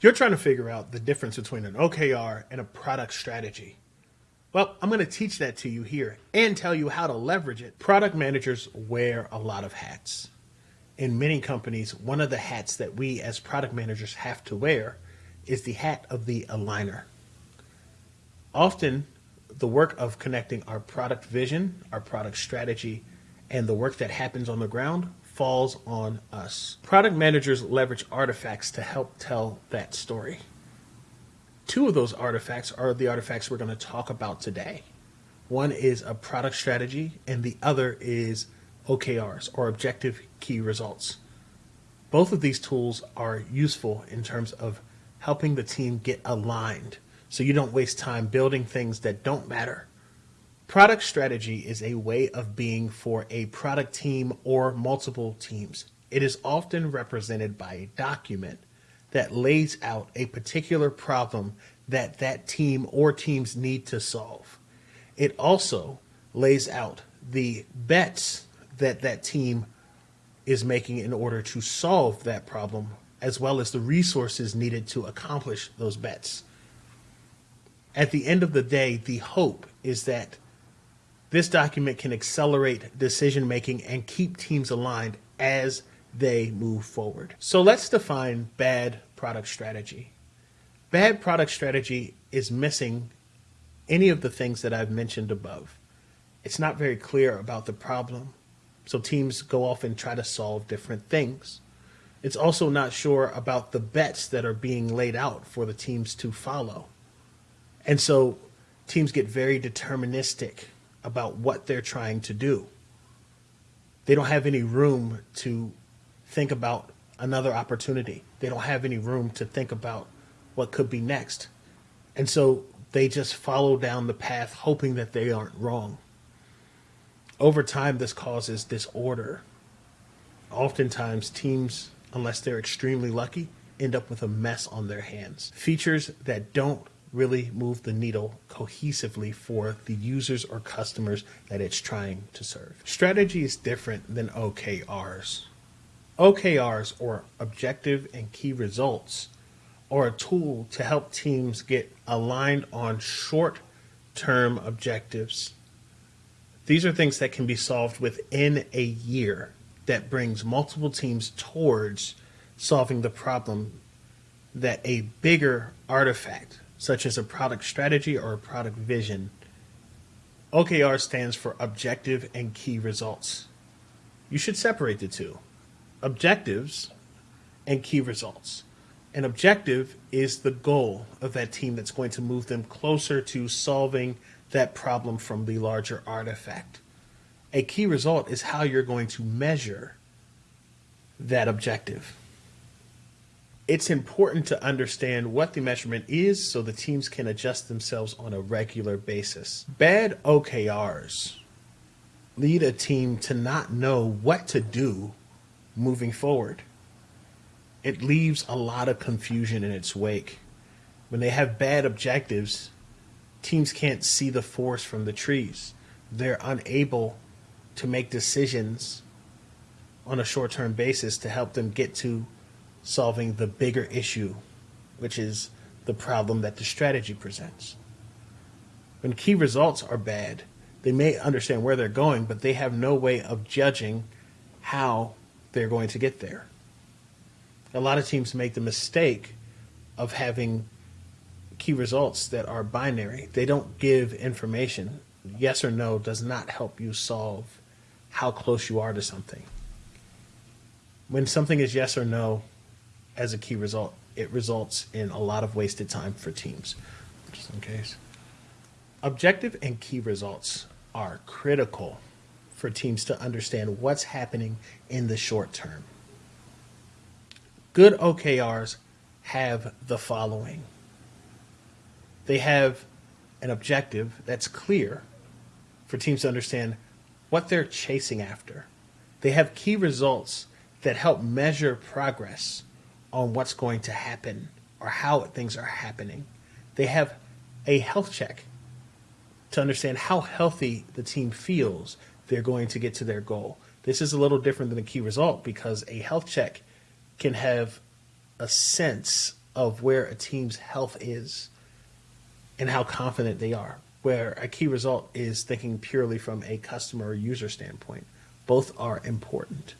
You're trying to figure out the difference between an OKR and a product strategy. Well, I'm going to teach that to you here and tell you how to leverage it. Product managers wear a lot of hats. In many companies, one of the hats that we as product managers have to wear is the hat of the aligner. Often, the work of connecting our product vision, our product strategy, and the work that happens on the ground falls on us. Product managers leverage artifacts to help tell that story. Two of those artifacts are the artifacts we're going to talk about today. One is a product strategy, and the other is OKRs, or Objective Key Results. Both of these tools are useful in terms of helping the team get aligned so you don't waste time building things that don't matter Product strategy is a way of being for a product team or multiple teams. It is often represented by a document that lays out a particular problem that that team or teams need to solve. It also lays out the bets that that team is making in order to solve that problem, as well as the resources needed to accomplish those bets. At the end of the day, the hope is that this document can accelerate decision making and keep teams aligned as they move forward. So let's define bad product strategy. Bad product strategy is missing any of the things that I've mentioned above. It's not very clear about the problem, so teams go off and try to solve different things. It's also not sure about the bets that are being laid out for the teams to follow. And so teams get very deterministic about what they're trying to do. They don't have any room to think about another opportunity. They don't have any room to think about what could be next. And so they just follow down the path hoping that they aren't wrong. Over time, this causes disorder. Oftentimes, teams, unless they're extremely lucky, end up with a mess on their hands. Features that don't really move the needle cohesively for the users or customers that it's trying to serve. Strategy is different than OKRs. OKRs, or Objective and Key Results, are a tool to help teams get aligned on short term objectives. These are things that can be solved within a year that brings multiple teams towards solving the problem that a bigger artifact such as a product strategy or a product vision. OKR stands for Objective and Key Results. You should separate the two objectives and key results. An objective is the goal of that team that's going to move them closer to solving that problem from the larger artifact. A key result is how you're going to measure that objective it's important to understand what the measurement is so the teams can adjust themselves on a regular basis. Bad OKRs lead a team to not know what to do moving forward. It leaves a lot of confusion in its wake. When they have bad objectives, teams can't see the forest from the trees. They're unable to make decisions on a short term basis to help them get to solving the bigger issue, which is the problem that the strategy presents. When key results are bad, they may understand where they're going, but they have no way of judging how they're going to get there. A lot of teams make the mistake of having key results that are binary. They don't give information. Yes or no does not help you solve how close you are to something. When something is yes or no, as a key result, it results in a lot of wasted time for teams, just in case. Objective and key results are critical for teams to understand what's happening in the short term. Good OKRs have the following they have an objective that's clear for teams to understand what they're chasing after. They have key results that help measure progress on what's going to happen or how things are happening. They have a health check to understand how healthy the team feels they're going to get to their goal. This is a little different than a key result because a health check can have a sense of where a team's health is and how confident they are. Where a key result is thinking purely from a customer or user standpoint. Both are important.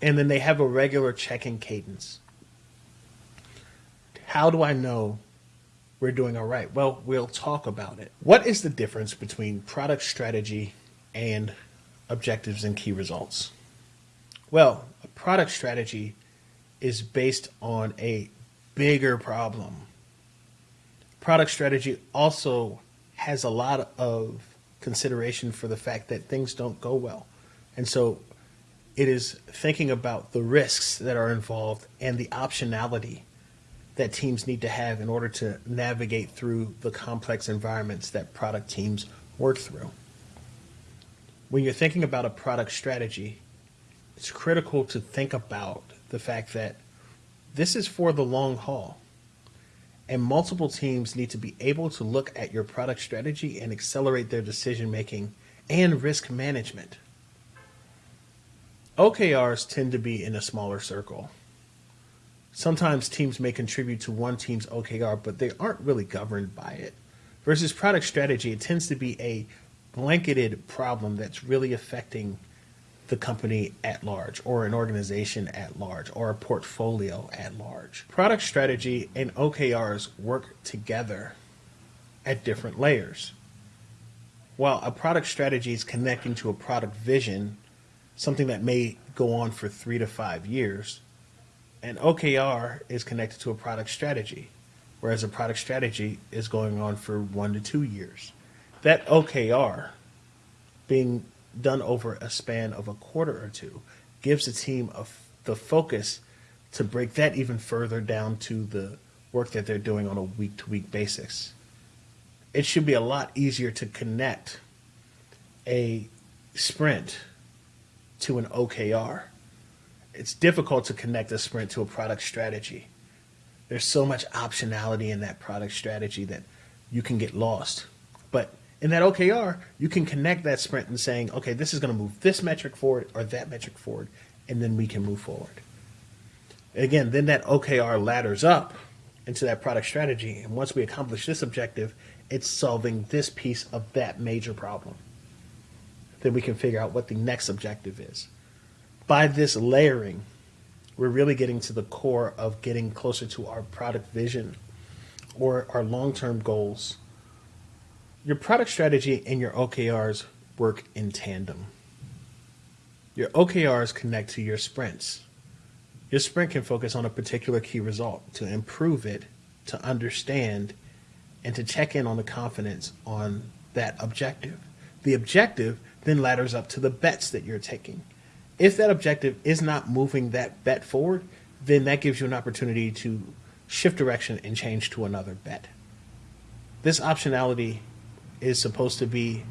And then they have a regular check in cadence. How do I know we're doing all right? Well, we'll talk about it. What is the difference between product strategy and objectives and key results? Well, a product strategy is based on a bigger problem. Product strategy also has a lot of consideration for the fact that things don't go well. And so it is thinking about the risks that are involved and the optionality that teams need to have in order to navigate through the complex environments that product teams work through. When you're thinking about a product strategy, it's critical to think about the fact that this is for the long haul. And multiple teams need to be able to look at your product strategy and accelerate their decision making and risk management. OKRs tend to be in a smaller circle. Sometimes teams may contribute to one team's OKR, but they aren't really governed by it. Versus product strategy, it tends to be a blanketed problem that's really affecting the company at large or an organization at large or a portfolio at large. Product strategy and OKRs work together at different layers. While a product strategy is connecting to a product vision, something that may go on for three to five years, an OKR is connected to a product strategy, whereas a product strategy is going on for one to two years. That OKR being done over a span of a quarter or two gives the team a, the focus to break that even further down to the work that they're doing on a week to week basis. It should be a lot easier to connect a sprint to an OKR. It's difficult to connect a sprint to a product strategy. There's so much optionality in that product strategy that you can get lost. But in that OKR, you can connect that sprint and saying, okay, this is going to move this metric forward or that metric forward, and then we can move forward. Again, then that OKR ladders up into that product strategy. And once we accomplish this objective, it's solving this piece of that major problem. Then we can figure out what the next objective is. By this layering, we're really getting to the core of getting closer to our product vision or our long term goals your product strategy and your OKRs work in tandem. Your OKRs connect to your sprints. Your sprint can focus on a particular key result to improve it, to understand, and to check in on the confidence on that objective. The objective then ladders up to the bets that you're taking. If that objective is not moving that bet forward, then that gives you an opportunity to shift direction and change to another bet. This optionality is supposed to be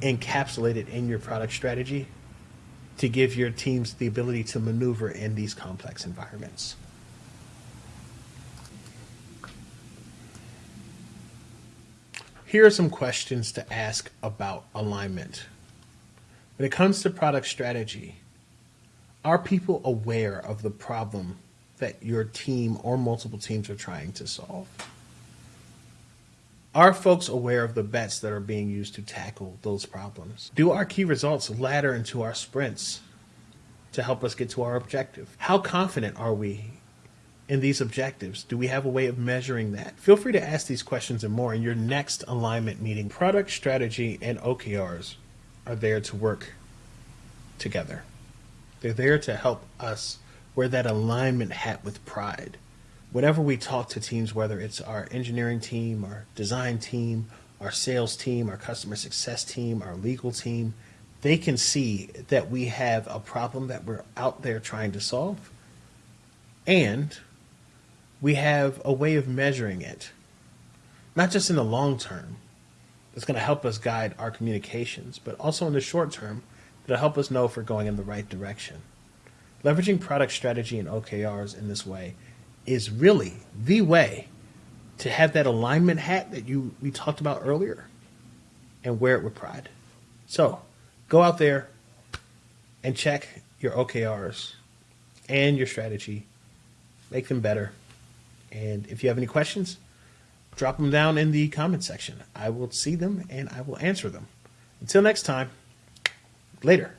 encapsulated in your product strategy to give your teams the ability to maneuver in these complex environments. Here are some questions to ask about alignment. When it comes to product strategy, are people aware of the problem that your team or multiple teams are trying to solve? Are folks aware of the bets that are being used to tackle those problems? Do our key results ladder into our sprints to help us get to our objective? How confident are we in these objectives? Do we have a way of measuring that? Feel free to ask these questions and more in your next alignment meeting. Product strategy and OKRs are there to work together. They're there to help us wear that alignment hat with pride whenever we talk to teams, whether it's our engineering team, our design team, our sales team, our customer success team, our legal team, they can see that we have a problem that we're out there trying to solve. And we have a way of measuring it, not just in the long term, that's going to help us guide our communications, but also in the short term, that'll help us know if we're going in the right direction. Leveraging product strategy and OKRs in this way is really the way to have that alignment hat that you we talked about earlier and wear it with pride. So go out there and check your OKRs and your strategy, make them better, And if you have any questions, drop them down in the comment section. I will see them and I will answer them. Until next time, later.